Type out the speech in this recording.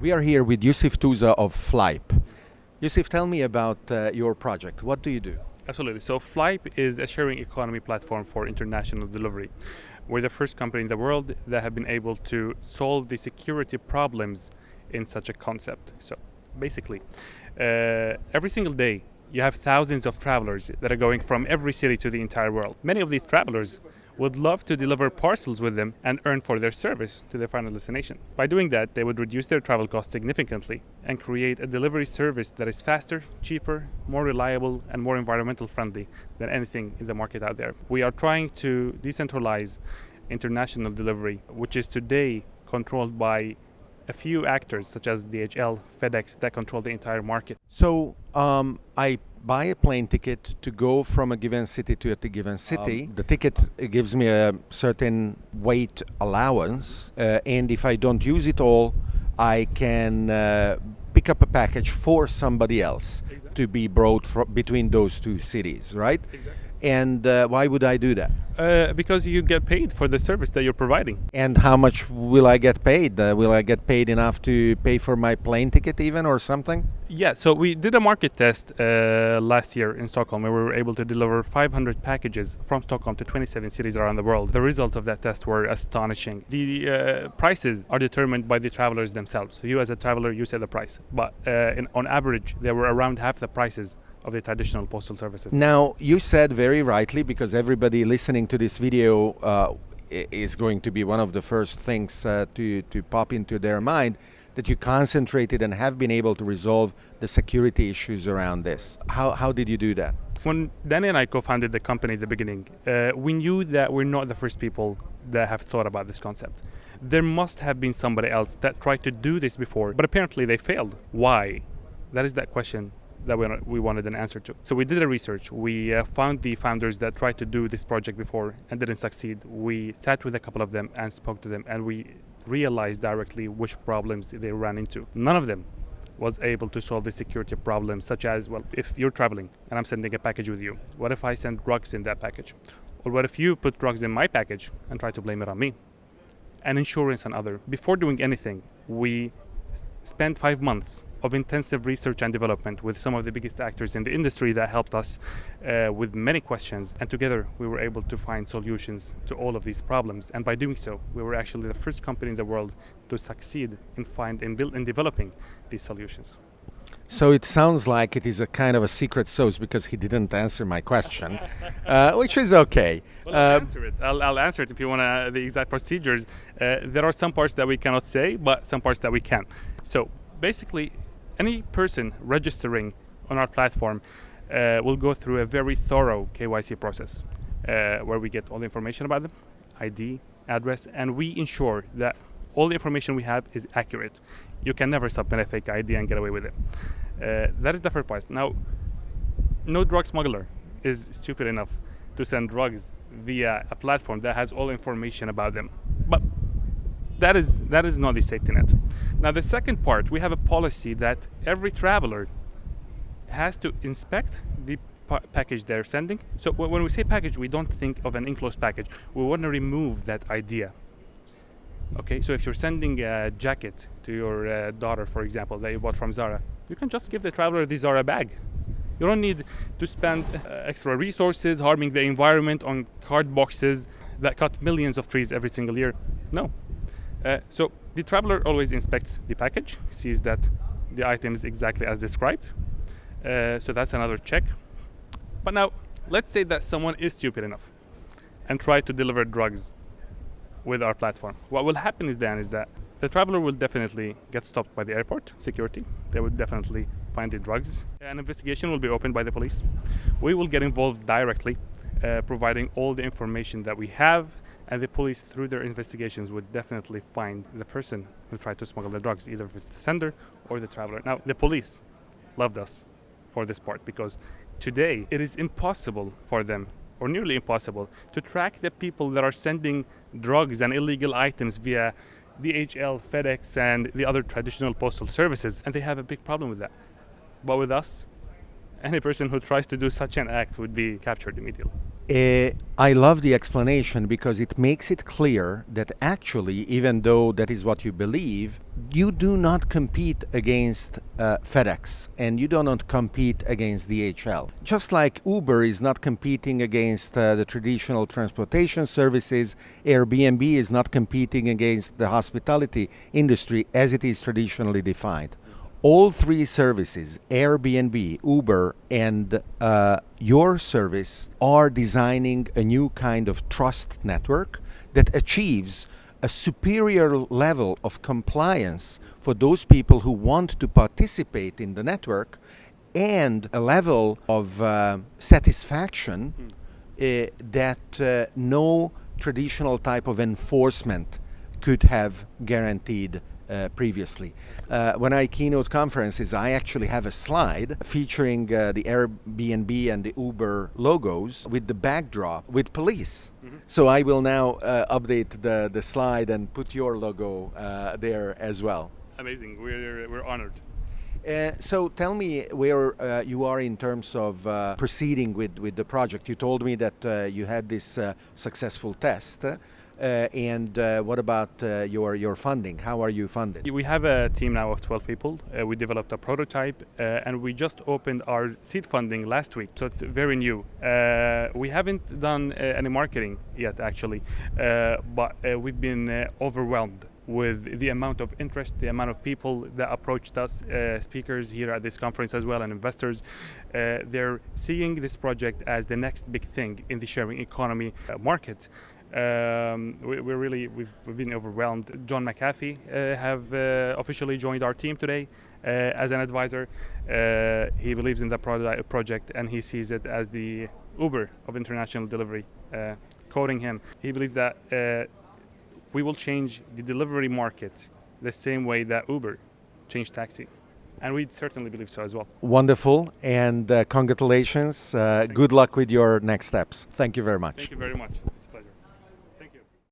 We are here with Yusuf Touza of Flype. Yusuf, tell me about uh, your project. What do you do? Absolutely. So Flype is a sharing economy platform for international delivery. We're the first company in the world that have been able to solve the security problems in such a concept. So basically, uh, every single day you have thousands of travelers that are going from every city to the entire world. Many of these travelers would love to deliver parcels with them and earn for their service to their final destination. By doing that, they would reduce their travel costs significantly and create a delivery service that is faster, cheaper, more reliable, and more environmental friendly than anything in the market out there. We are trying to decentralize international delivery, which is today controlled by a few actors such as DHL, FedEx that control the entire market. So um, I buy a plane ticket to go from a given city to a given city. Um, the ticket gives me a certain weight allowance, uh, and if I don't use it all, I can uh, pick up a package for somebody else exactly. to be brought between those two cities, right? Exactly. And uh, why would I do that? Uh, because you get paid for the service that you're providing. And how much will I get paid? Uh, will I get paid enough to pay for my plane ticket, even, or something? Yeah, so we did a market test uh, last year in Stockholm where we were able to deliver 500 packages from Stockholm to 27 cities around the world. The results of that test were astonishing. The uh, prices are determined by the travelers themselves. So you, as a traveler, you set the price. But uh, in, on average, they were around half the prices of the traditional postal services. Now, you said very rightly, because everybody listening to this video uh, is going to be one of the first things uh, to, to pop into their mind, that you concentrated and have been able to resolve the security issues around this. How, how did you do that? When Danny and I co-founded the company at the beginning, uh, we knew that we're not the first people that have thought about this concept. There must have been somebody else that tried to do this before, but apparently they failed. Why? That is that question that we, we wanted an answer to. So we did a research. We uh, found the founders that tried to do this project before and didn't succeed. We sat with a couple of them and spoke to them, and we realized directly which problems they ran into. None of them was able to solve the security problems, such as, well, if you're traveling and I'm sending a package with you, what if I send drugs in that package? Or what if you put drugs in my package and try to blame it on me? And insurance and other. Before doing anything, we spent five months of intensive research and development with some of the biggest actors in the industry that helped us uh, with many questions. And together we were able to find solutions to all of these problems. And by doing so, we were actually the first company in the world to succeed in find in build in developing these solutions. So it sounds like it is a kind of a secret sauce because he didn't answer my question, uh, which is okay. Well, I'll uh, answer it. I'll, I'll, answer it if you want uh, the exact procedures. Uh, there are some parts that we cannot say, but some parts that we can. So basically, any person registering on our platform uh, will go through a very thorough KYC process uh, where we get all the information about them, ID, address, and we ensure that all the information we have is accurate. You can never submit a fake ID and get away with it. Uh, that is the first part. Now, no drug smuggler is stupid enough to send drugs via a platform that has all information about them. But that is that is not the safety net. Now the second part, we have a policy that every traveler has to inspect the pa package they're sending. So when we say package, we don't think of an enclosed package. We want to remove that idea. Okay, so if you're sending a jacket to your uh, daughter, for example, that you bought from Zara, you can just give the traveler the Zara bag. You don't need to spend uh, extra resources harming the environment on card boxes that cut millions of trees every single year. No, uh, so the traveler always inspects the package, sees that the item is exactly as described. Uh, so that's another check. But now, let's say that someone is stupid enough and try to deliver drugs with our platform. What will happen is then is that the traveler will definitely get stopped by the airport security. They will definitely find the drugs. An investigation will be opened by the police. We will get involved directly, uh, providing all the information that we have and the police, through their investigations, would definitely find the person who tried to smuggle the drugs, either if it's the sender or the traveler. Now, the police loved us for this part because today it is impossible for them, or nearly impossible, to track the people that are sending drugs and illegal items via DHL, FedEx, and the other traditional postal services, and they have a big problem with that. But with us, any person who tries to do such an act would be captured immediately. Uh, I love the explanation because it makes it clear that actually, even though that is what you believe, you do not compete against uh, FedEx and you do not compete against DHL. Just like Uber is not competing against uh, the traditional transportation services, Airbnb is not competing against the hospitality industry as it is traditionally defined all three services, Airbnb, Uber, and uh, your service, are designing a new kind of trust network that achieves a superior level of compliance for those people who want to participate in the network and a level of uh, satisfaction mm. uh, that uh, no traditional type of enforcement could have guaranteed uh, previously. Uh, when I keynote conferences, I actually have a slide featuring uh, the Airbnb and the Uber logos with the backdrop with police. Mm-hmm. So I will now uh, update the, the slide and put your logo uh, there as well. Amazing. We're, we're honored. Uh, so tell me where uh, you are in terms of uh, proceeding with, with the project. You told me that you had this successful test. Uh, and uh, what about uh, your your funding? How are you funded? We have a team now of 12 people. we developed a prototype, and we just opened our seed funding last week, so it's very new. we haven't done any marketing yet, actually, but we've been overwhelmed with the amount of interest, the amount of people that approached us, uh, speakers here at this conference as well, and investors. Uh, they're seeing this project as the next big thing in the sharing economy uh, market. Um, we, are really we've, we've, been overwhelmed. John McAfee uh, have uh, officially joined our team today uh, as an advisor. Uh, he believes in the pro- project and he sees it as the Uber of international delivery. Uh, quoting him, he believes that uh, we will change the delivery market the same way that Uber changed taxi. And we certainly believe so as well. Wonderful, and congratulations. good luck with your next steps. Thank you very much. Thank you very much.